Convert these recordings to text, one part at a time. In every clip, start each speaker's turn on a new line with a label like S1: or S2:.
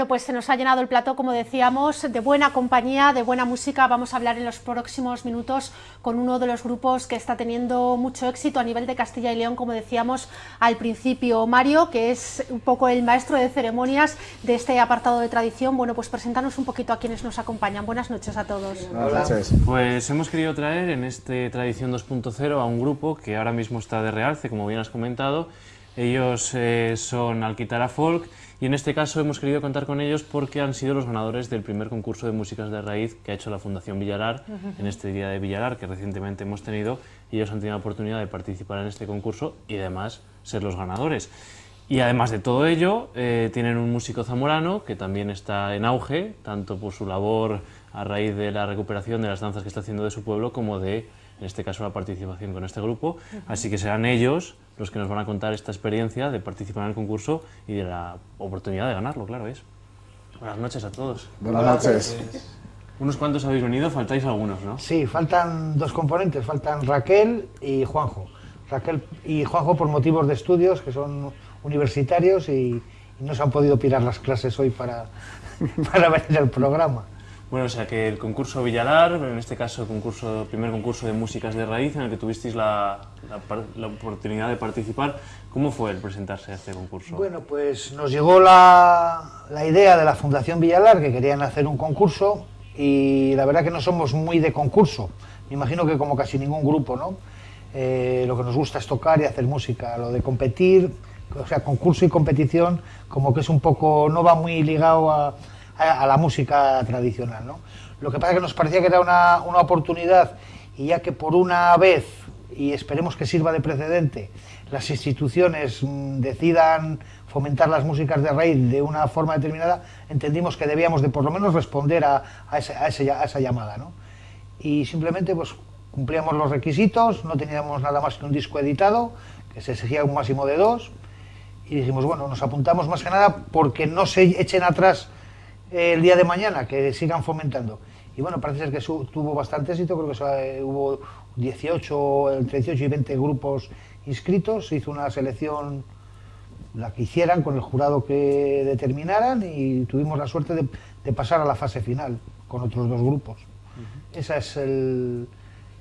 S1: Bueno, pues se nos ha llenado el plato, como decíamos, de buena compañía, de buena música. Vamos a hablar en los próximos minutos con uno de los grupos que está teniendo mucho éxito a nivel de Castilla y León, como decíamos al principio. Mario, que es un poco el maestro de ceremonias de este apartado de tradición. Bueno, pues presentarnos un poquito a quienes nos acompañan. Buenas noches a todos.
S2: Buenas noches.
S3: Pues hemos querido traer en este Tradición 2.0 a un grupo que ahora mismo está de realce, como bien has comentado. Ellos eh, son Alquitara Folk y en este caso hemos querido contar con ellos porque han sido los ganadores del primer concurso de músicas de raíz que ha hecho la Fundación Villalar en este Día de Villalar que recientemente hemos tenido y ellos han tenido la oportunidad de participar en este concurso y además ser los ganadores. Y además de todo ello, eh, tienen un músico zamorano que también está en auge, tanto por su labor a raíz de la recuperación de las danzas que está haciendo de su pueblo como de en este caso la participación con este grupo, así que serán ellos los que nos van a contar esta experiencia de participar en el concurso y de la oportunidad de ganarlo, claro es. Buenas noches a todos.
S2: Buenas noches.
S3: Unos cuantos habéis venido, faltáis algunos, ¿no?
S4: Sí, faltan dos componentes, faltan Raquel y Juanjo. Raquel y Juanjo por motivos de estudios, que son universitarios y, y no se han podido pirar las clases hoy para, para venir al programa.
S3: Bueno, o sea que el concurso Villalar, en este caso el concurso, primer concurso de músicas de raíz en el que tuvisteis la, la, oportunidad de participar, ¿cómo fue el presentarse a este concurso?
S4: Bueno, pues nos llegó la, la idea de la Fundación Villalar que querían hacer un concurso y la verdad que no somos muy de concurso, me imagino que como casi ningún grupo, ¿no? Eh, lo que nos gusta es tocar y hacer música, lo de competir, o sea, concurso y competición, como que es un poco, no va muy ligado a a, la música tradicional. ¿no? Lo que pasa es que nos parecía que era una, una oportunidad y ya que por una vez, y esperemos que sirva de precedente, las instituciones mm, decidan fomentar las músicas de raíz de una forma determinada, entendimos que debíamos de por lo menos responder a, a, ese, a, esa llamada. ¿no? Y simplemente pues cumplíamos los requisitos, no teníamos nada más que un disco editado, que se exigía un máximo de dos, y dijimos, bueno, nos apuntamos más que nada porque no se echen atrás el día de mañana, que sigan fomentando. Y bueno, parece ser que tuvo bastante éxito, creo que eh, hubo 18, entre 18 y 20 grupos inscritos, se hizo una selección, la que hicieran, con el jurado que determinaran y tuvimos la suerte de, pasar a la fase final con otros dos grupos. Ese es el,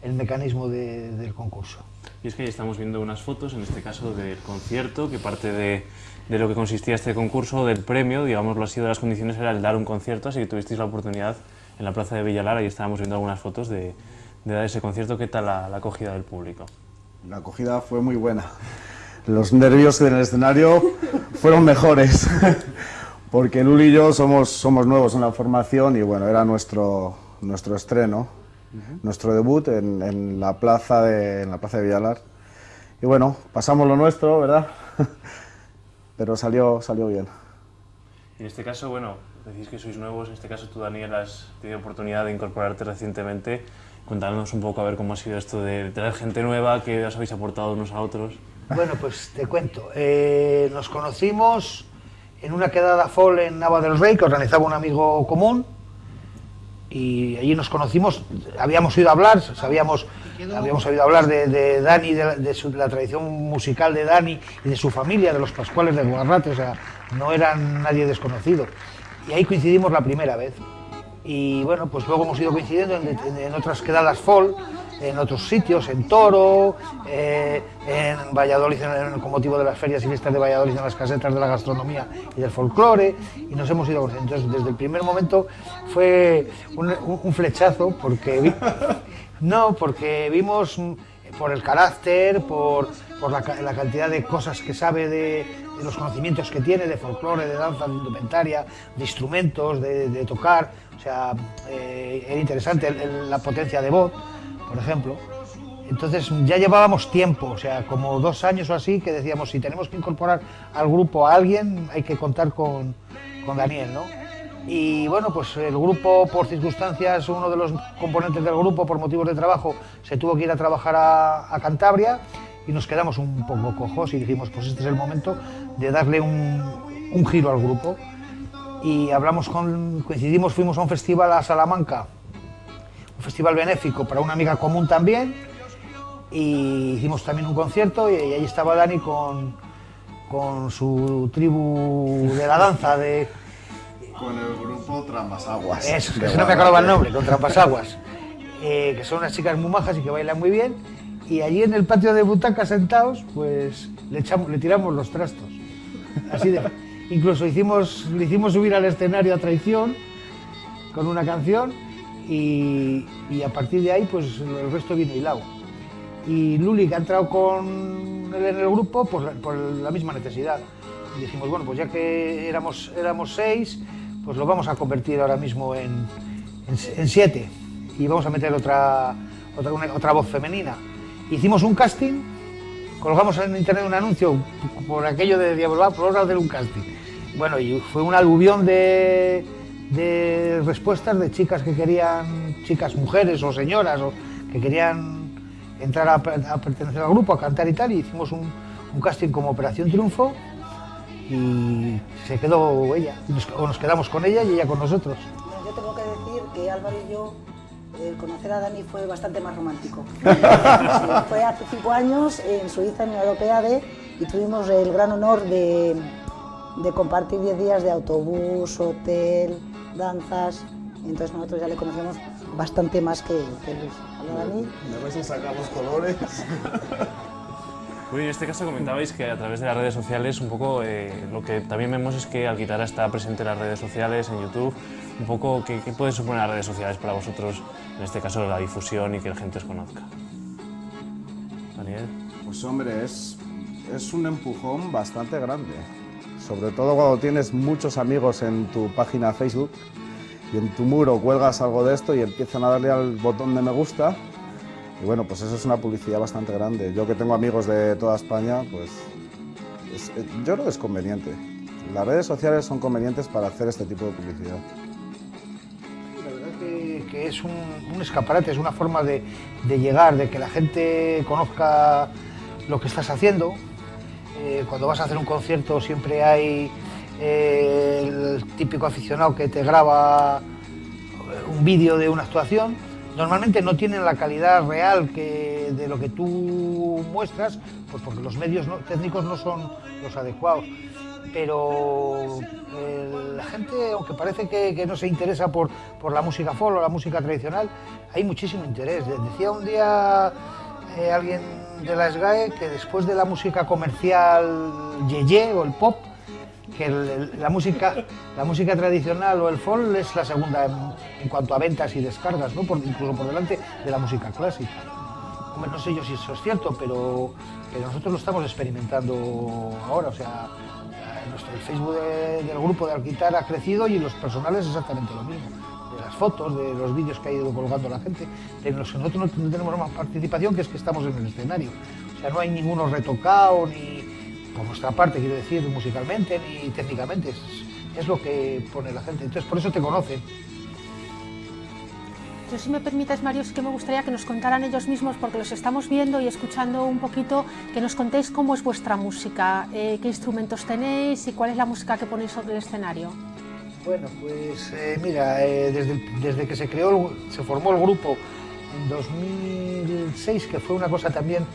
S4: el mecanismo del concurso.
S3: Y es que estamos viendo unas fotos, en este caso del concierto, que parte de, de, lo que consistía este concurso, del premio, digámoslo así, de las condiciones era el dar un concierto, así que tuvisteis la oportunidad en la plaza de Villalara y estábamos viendo algunas fotos de, de dar ese concierto. ¿Qué tal la, la, acogida del público?
S2: La acogida fue muy buena. Los nervios en el escenario fueron mejores, porque Luli y yo somos, somos nuevos en la formación y bueno, era nuestro, nuestro estreno nuestro debut en, en, la plaza de, en la plaza de Villalar. Y bueno, pasamos lo nuestro, ¿verdad? Pero salió, salió bien.
S3: En este caso, bueno, decís que sois nuevos, en este caso tú, Daniel, has tenido oportunidad de incorporarte recientemente. Cuéntanos un poco a ver cómo ha sido esto de traer gente nueva, qué os habéis aportado unos a otros.
S4: Bueno, pues te cuento. Eh, nos conocimos en una quedada fall en Nava del Rey que organizaba un amigo común y allí nos conocimos, habíamos oído hablar, sabíamos, habíamos oído hablar de, Dani, de, la tradición musical de Dani y de su familia, de los Pascuales de Guarrate, o sea, no eran nadie desconocido. Y ahí coincidimos la primera vez. Y bueno, pues luego hemos ido coincidiendo en, otras quedadas fall, en otros sitios, en Toro, eh, en Valladolid con motivo de las ferias y fiestas de Valladolid en las casetas de la gastronomía y del folclore y nos hemos ido entonces desde el primer momento fue un, un flechazo porque no porque vimos por el carácter por, por la, la, cantidad de cosas que sabe de, de, los conocimientos que tiene de folclore de danza de indumentaria de instrumentos de, tocar o sea eh, era interesante el, la potencia de voz por ejemplo. Entonces ya llevábamos tiempo, o sea, como dos años o así, que decíamos, si tenemos que incorporar al grupo a alguien, hay que contar con, con Daniel, ¿no? Y bueno, pues el grupo, por circunstancias, uno de los componentes del grupo, por motivos de trabajo, se tuvo que ir a trabajar a, Cantabria y nos quedamos un poco cojos y dijimos, pues este es el momento de darle un, giro al grupo. Y hablamos coincidimos, fuimos a un festival a Salamanca, un festival benéfico para una amiga común también y hicimos también un concierto y, y ahí estaba Dani con, con su tribu de la danza de,
S2: Con el grupo Trampasaguas.
S4: Eso, que no me acordaba el nombre, con Trampasaguas. Eh, que son unas chicas muy majas y que bailan muy bien. Y allí en el patio de butacas sentados, pues le, echamos, le tiramos los trastos. Así de, incluso hicimos, le hicimos subir al escenario a traición con una canción y, y a partir de ahí pues el resto vino hilado. Y Luli, que ha entrado con él en el grupo, pues la- por la misma necesidad. Y dijimos, bueno, pues ya que éramos, éramos seis, pues lo vamos a convertir ahora mismo en, en, siete. Y vamos a meter otra, otra, otra voz femenina. Hicimos un casting, colgamos en internet un anuncio por aquello de Diablo, "Va, pues vamos a hacer un casting. Bueno, y fue un aluvión de, de respuestas de chicas que querían, chicas mujeres o señoras, o que querían entrar a, a pertenecer al grupo, a cantar y tal, y hicimos un, un casting como Operación Triunfo y se quedó ella, nos- o nos quedamos con ella y ella con nosotros.
S5: Bueno, yo tengo que decir que Álvaro y yo, el conocer a Dani fue bastante más romántico. Sí, fue hace cinco años en Suiza, en la Europea D, y tuvimos el gran honor de, de compartir 10 días de autobús, hotel, danzas. Entonces nosotros ya le conocemos bastante más que, que Luis. ¿Hola, Dani?
S2: A si sacamos colores.
S3: Bueno, en este caso comentabais que a través de las redes sociales, un poco eh, lo que también vemos es que Alquitara está presente en las redes sociales, en YouTube. Un poco, ¿qué, qué puede suponer las redes sociales para vosotros, en este caso la difusión y que la gente os conozca? Daniel.
S2: Pues hombre, es, es un empujón bastante grande. Sobre todo cuando tienes muchos amigos en tu página Facebook y en tu muro cuelgas algo de esto y empiezan a darle al botón de me gusta. Y bueno, pues eso es una publicidad bastante grande. Yo que tengo amigos de toda España, pues es- eh, yo creo que es conveniente. Las redes sociales son convenientes para hacer este tipo de publicidad.
S4: La verdad que, que es un, escaparate, es una forma de, llegar, de que la gente conozca lo que estás haciendo. Eh, cuando vas a hacer un concierto siempre hay eh, el típico aficionado que te graba un vídeo de una actuación. Normalmente no tienen la calidad real que, de lo que tú muestras, pues porque los medios técnicos no son los adecuados pero eh, la gente, aunque parece que, no se interesa por, la música folk o la música tradicional, hay muchísimo interés. De- Decía un día eh, alguien de la SGAE que después de la música comercial yeye o el pop, que la, música, la música tradicional o el folk es la segunda en, cuanto a ventas y descargas, ¿no? Incluso por delante de la música clásica. No sé yo si eso es cierto, pero, nosotros lo estamos experimentando ahora. O sea, nuestro, el Facebook de- del grupo de Alquitar ha crecido y los personales exactamente lo mismo. De las fotos, de los vídeos que ha ido colgando la gente, de los que nosotros no, no tenemos más participación que es que estamos en el escenario. O sea, no hay ninguno retocado, ni por nuestra parte, quiero decir, musicalmente, ni técnicamente. Es, es lo que pone la gente. Entonces, por eso te conocen.
S1: Yo, si me permites, Mario, sí que me gustaría que nos contaran ellos mismos, porque los estamos viendo y escuchando un poquito, que nos contéis cómo es vuestra música, eh, qué instrumentos tenéis y cuál es la música que ponéis sobre el escenario.
S4: Bueno, pues eh, mira, eh, desde, desde que se creó, el- se formó el grupo en 2006, que fue una cosa también,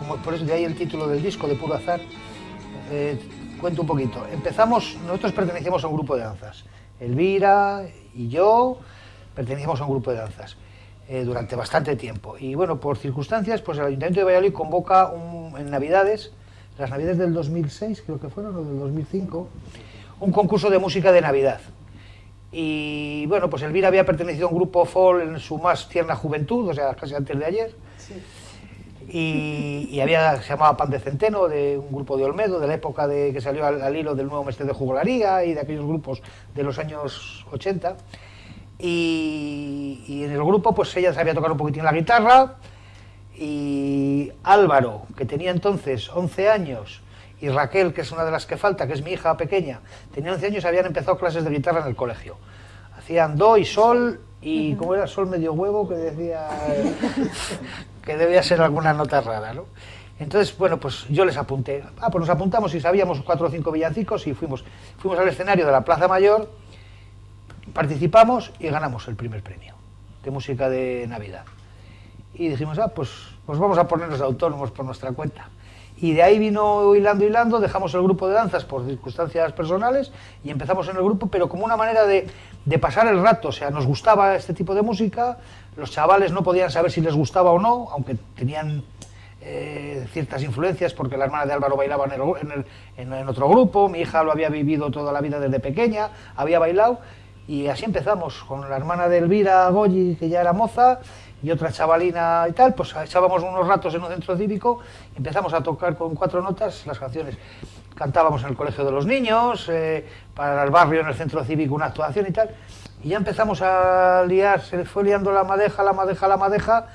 S4: como por eso de ahí el título del disco, de puro azar, eh, cuento un poquito. Empezamos, nosotros pertenecíamos a un grupo de danzas. Elvira y yo pertenecíamos a un grupo de danzas eh, durante bastante tiempo. Y bueno, por circunstancias, pues el Ayuntamiento de Valladolid convoca un- en Navidades, las Navidades del 2006, creo que fueron, o del 2005, un concurso de música de Navidad. Y bueno, pues Elvira había pertenecido a un grupo folk en su más tierna juventud, o sea, casi antes de ayer. Y, y había, se llamaba Pan de Centeno, de un grupo de Olmedo, de la época de que salió al, al hilo del nuevo mestre de jugularía y de aquellos grupos de los años 80. Y, y en el grupo, pues ella sabía tocar un poquitín la guitarra. Y Álvaro, que tenía entonces 11 años, y Raquel, que es una de las que falta, que es mi hija pequeña, tenía 11 años y habían empezado clases de guitarra en el colegio. Hacían do y sol, y como era sol medio huevo, que decía que debía ser alguna nota rara, ¿no? Entonces, bueno, pues yo les apunté. Ah, pues nos apuntamos y sabíamos cuatro o cinco villancicos y fuimos, fuimos al escenario de la Plaza Mayor, participamos y ganamos el primer premio de música de Navidad. Y dijimos, ah, pues, pues vamos a ponernos autónomos por nuestra cuenta. Y de ahí vino hilando, hilando, dejamos el grupo de danzas por circunstancias personales y empezamos en el grupo, pero como una manera de, de pasar el rato. O sea, nos gustaba este tipo de música, los chavales no podían saber si les gustaba o no, aunque tenían eh, ciertas influencias, porque la hermana de Álvaro bailaba en, el- en en otro grupo, mi hija lo había vivido toda la vida desde pequeña, había bailado, y así empezamos, con la hermana de Elvira Goyi, que ya era moza, y otra chavalina y tal, pues echábamos unos ratos en un centro cívico, empezamos a tocar con cuatro notas las canciones. Cantábamos en el colegio de los niños, eh, para el barrio, en el centro cívico, una actuación y tal, y ya empezamos a liar, se fue liando la madeja, la madeja, la madeja,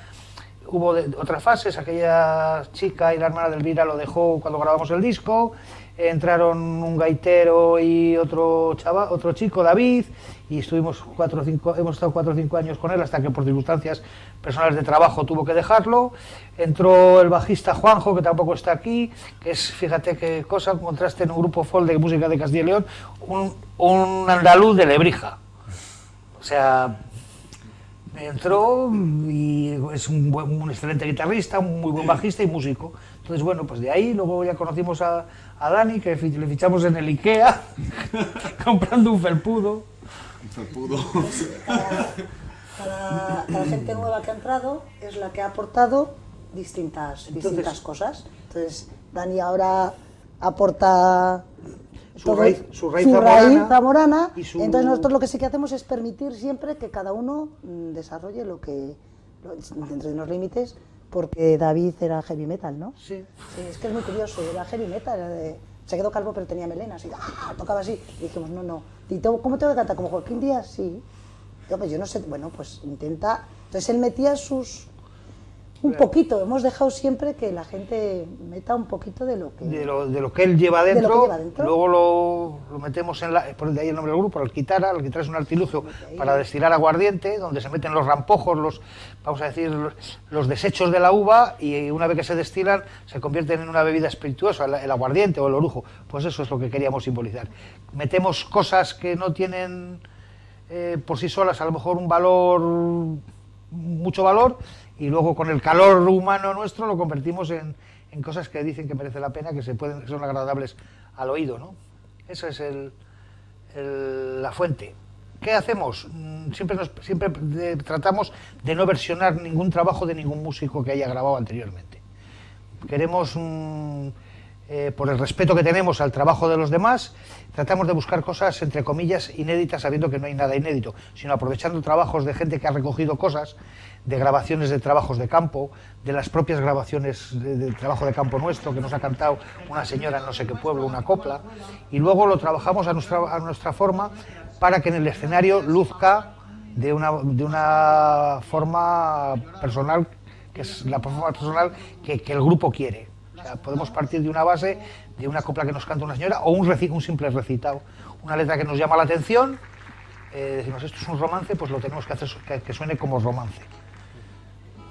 S4: hubo otras fases, aquella chica y la hermana de Elvira lo dejó cuando grabamos el disco, entraron un gaitero y otro chava, otro chico, David, y estuvimos cuatro o cinco, hemos estado cuatro o cinco años con él hasta que por circunstancias personales de trabajo tuvo que dejarlo. Entró el bajista Juanjo, que tampoco está aquí, que es, fíjate qué cosa, encontraste en un grupo folk de música de Castilla y León, un, un andaluz de Lebrija. O sea, entró y es un, buen- un excelente guitarrista, un muy buen bajista y músico. Entonces, bueno, pues de ahí luego ya conocimos a, a Dani, que le fichamos en el Ikea, comprando un felpudo.
S5: Cada, cada gente nueva que ha entrado es la que ha aportado distintas,
S4: Entonces-
S5: distintas cosas. Entonces, Dani ahora aporta
S4: Su
S5: todo-
S4: raíz- su raíz
S5: raíz
S4: zamorana
S5: zamorana,
S4: y su-
S5: Entonces, nosotros lo que sí que hacemos es permitir siempre que cada uno mm, desarrolle lo que, dentro de unos límites, porque David era heavy metal, ¿no?
S4: Sí.
S5: Sí, es que es muy curioso, era heavy metal, era de- se quedó calvo pero tenía melenas y ¡ah! tocaba así. Y dijimos, no, no. ¿Y tengo- ¿Cómo tengo que cantar? ¿Como Joaquín Díaz? Sí. Yo, pues yo no sé, bueno, pues intenta. Entonces él metía sus. Un poquito, hemos dejado siempre que la gente meta un poquito de lo que.
S4: De lo, de lo que él lleva
S5: De lo
S4: dentro,
S5: lleva dentro.
S4: luego lo, lo metemos en la, por de ahí el nombre del grupo, el Kitara, el Kitara es un artilugio para destilar aguardiente, donde se meten los rampojos, los, vamos a decir, los, los desechos de la uva, y una vez que se destilan, se convierten en una bebida espirituosa, el, el aguardiente o el orujo, pues eso es lo que queríamos simbolizar. Metemos cosas que no tienen eh, por sí solas a lo mejor un valor, mucho valor, y luego con el calor humano nuestro lo convertimos en, en cosas que dicen que merece la pena, que se pueden, que son agradables al oído, ¿no? Esa es el, la fuente. ¿Qué hacemos? Mm, Siempre, nos, siempre tratamos de no versionar ningún trabajo de ningún músico que haya grabado anteriormente. Queremos, mm, eh, por el respeto que tenemos al trabajo de los demás, tratamos de buscar cosas, entre comillas, inéditas, sabiendo que no hay nada inédito, sino aprovechando trabajos de gente que ha recogido cosas, de grabaciones de trabajos de campo, de las propias grabaciones de- del trabajo de campo nuestro, que nos ha cantado una señora en no sé qué pueblo, una copla, y luego lo trabajamos a nuestra, a nuestra forma para que en el escenario luzca de una, de una forma personal que es la forma personal que el grupo quiere. Sea, podemos partir de una base, de una copla que nos canta una señora o un, un simple recitado, una letra que nos llama la atención, eh, decimos esto es un romance, pues lo tenemos que hacer su- que, que suene como romance.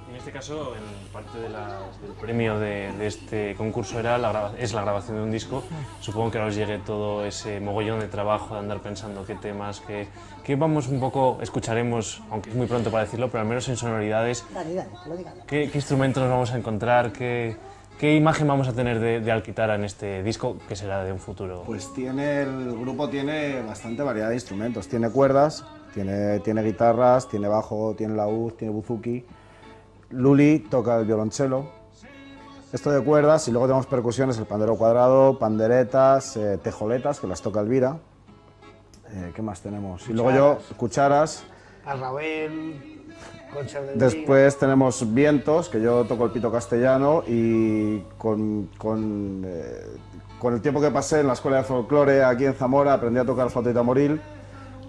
S3: En este caso, en parte de la- del premio de, de este concurso era la es la grabación de un disco. Supongo que ahora os llegue todo ese mogollón de trabajo de andar pensando qué temas, qué, qué vamos un poco, escucharemos, aunque es muy pronto para decirlo, pero al menos en sonoridades,
S5: Dani, que lo diga.
S3: qué, qué instrumentos nos vamos a encontrar, qué, qué imagen vamos a tener de, de Alquitara en este disco, que será de un futuro.
S2: Pues tiene, el grupo tiene bastante variedad de instrumentos. Tiene cuerdas, tiene, tiene guitarras, tiene bajo, tiene laúd, tiene buzuki. Luli toca el violonchelo. Esto de cuerdas y luego tenemos percusiones, el pandero cuadrado, panderetas, eh, tejoletas, que las toca Elvira. Eh, ¿Qué más tenemos? Y luego yo, cucharas.
S4: A Ravel, Concha del
S2: Después tenemos vientos, que yo toco el pito castellano y con, con, eh, con el tiempo que pasé en la escuela de folclore aquí en Zamora aprendí a tocar flauta y tamboril,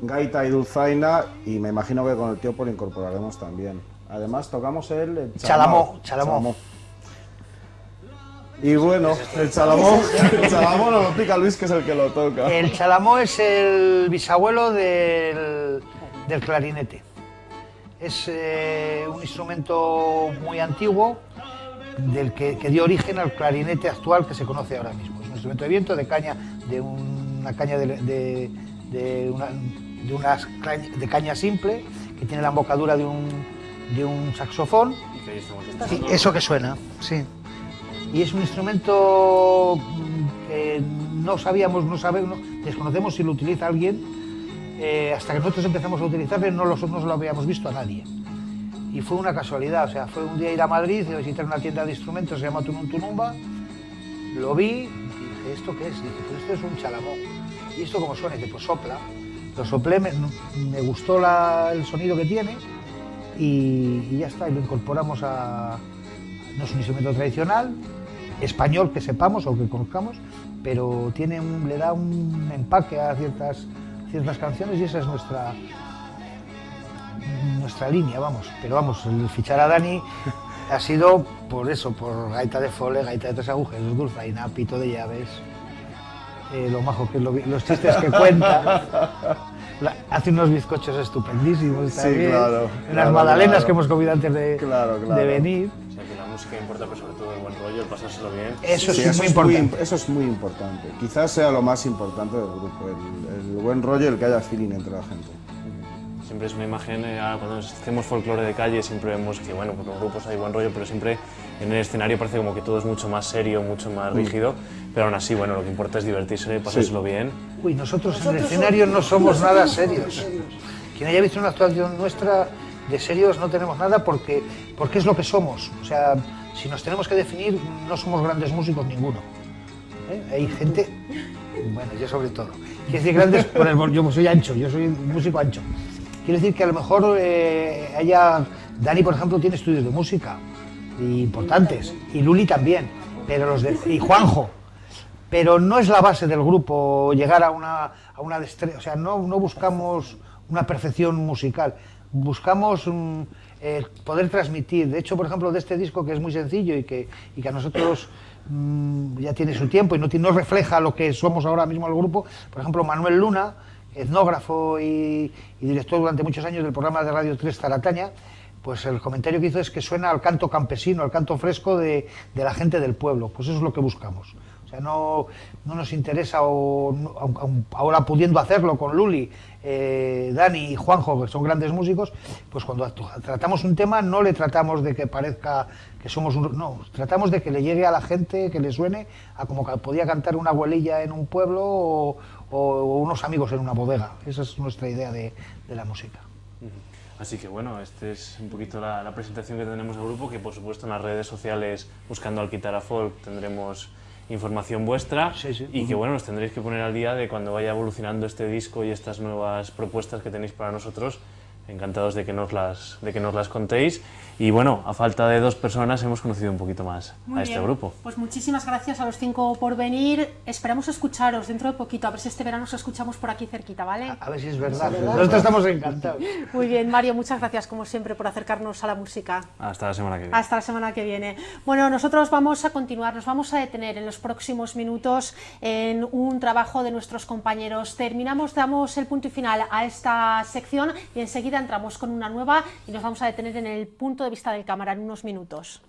S2: gaita y dulzaina y me imagino que con el tiempo lo incorporaremos también. Además tocamos el, el
S4: Chalamó, chalamó.
S2: Y bueno, el chalamó, el chalamó no lo pica Luis, que es el que lo toca.
S4: El chalamó es el bisabuelo del, del clarinete. Es eh, un instrumento muy antiguo del que, dio origen al clarinete actual que se conoce ahora mismo. Es un instrumento de viento de caña, de una caña de, de- de una, de de caña simple que tiene la embocadura de un, de un saxofón. Eso que suena, sí. y es un instrumento que no sabíamos, no sabemos, desconocemos si lo utiliza alguien, eh, hasta que nosotros empezamos a utilizarlo no, lo, no lo habíamos visto a nadie. Y fue una casualidad, o sea, fue un día ir a Madrid, a visitar una tienda de instrumentos, se llama Tunum Tunumba, lo vi y dije, ¿esto qué es? Dije, pues esto es un chalamón. ¿Y esto cómo suena? Dije, pues sopla. Lo soplé, me, gustó el sonido que tiene y, ya está, y lo incorporamos a... No es un instrumento tradicional, español que sepamos o que conozcamos, pero tiene le da un empaque a ciertas, ciertas canciones y esa es nuestra, nuestra línea, vamos. Pero vamos, el fichar a Dani ha sido por eso, por gaita de fole, gaita de tres agujeros, dulzaina, pito de llaves, eh, lo majo que es lo los chistes que cuenta. La- hace unos bizcochos estupendísimos
S2: Sí,
S4: también,
S2: claro,
S4: unas
S2: claro,
S4: magdalenas
S2: claro.
S4: que hemos comido antes de, venir.
S3: Música importa, pero sobre todo el buen rollo, el pasárselo bien.
S4: Eso
S2: Sí,
S4: sí, es muy importante.
S2: imp- eso es muy importante. Quizás sea lo más importante del grupo, el, el buen rollo y el que haya feeling entre la gente.
S3: Siempre es una imagen, eh, ahora cuando hacemos folclore de calle siempre vemos que, bueno, pues los grupos hay buen rollo, pero siempre en el escenario parece como que todo es mucho más serio, mucho más rígido, pero aún así, bueno, lo que importa es divertirse, pasárselo bien.
S4: Uy, nosotros, en el
S5: Nosotros
S4: escenario no somos nada
S5: somos
S4: serios.
S5: serios.
S4: Quien haya visto una actuación nuestra, de serios no tenemos nada porque, porque es lo que somos. O sea, si nos tenemos que definir, no somos grandes músicos ninguno. ¿Eh? Hay gente, bueno, yo sobre todo. Quiero decir grandes, el, yo soy ancho, yo soy un músico ancho. Quiero decir que a lo mejor eh, haya, Dani por ejemplo tiene estudios de música importantes, y Luli también, pero los de, y Juanjo, pero no es la base del grupo llegar a una, a una destreza, o sea, no, no buscamos una perfección musical, buscamos mm, eh, poder transmitir. De hecho, por ejemplo, de este disco que es muy sencillo y que, y que a nosotros mm, ya tiene su tiempo y no, no refleja lo que somos ahora mismo el grupo, por ejemplo, Manuel Luna, etnógrafo y, director durante muchos años del programa de Radio 3 Zarataña, pues el comentario que hizo es que suena al canto campesino, al canto fresco de, de la gente del pueblo. Pues eso es lo que buscamos. O sea, no, no nos interesa, o, ahora pudiendo hacerlo con Luli, eh, Dani y Juanjo, que son grandes músicos, pues cuando tratamos un tema no le tratamos de que parezca que somos un... No, tratamos de que le llegue a la gente, que le suene a como podía cantar una abuelilla en un pueblo o, unos amigos en una bodega. Esa es nuestra idea de, la música.
S3: Así que bueno, esta es un poquito la, la presentación que tenemos del grupo, que por supuesto en las redes sociales, buscando Alquitara Folk, tendremos información vuestra
S4: Sí, sí.
S3: y que bueno, nos tendréis que poner al día de cuando vaya evolucionando este disco y estas nuevas propuestas que tenéis para nosotros. Encantados de que nos las, de que nos las contéis. Y bueno, a falta de dos personas hemos conocido un poquito más
S1: Muy
S3: a este grupo.
S1: Pues muchísimas gracias a los cinco por venir. Esperamos escucharos dentro de poquito, a ver si este verano os escuchamos por aquí cerquita, ¿vale?
S4: A ver si es verdad.
S5: verdad.
S4: Nosotros estamos encantados.
S1: Muy bien, Mario, muchas gracias como siempre por acercarnos a la música.
S3: Hasta la semana que viene.
S1: Hasta la semana que viene. Bueno, nosotros vamos a continuar, nos vamos a detener en los próximos minutos en un trabajo de nuestros compañeros. Terminamos, damos el punto y final a esta sección y entramos con una nueva y nos vamos a detener en el punto de vista del cámara en unos minutos.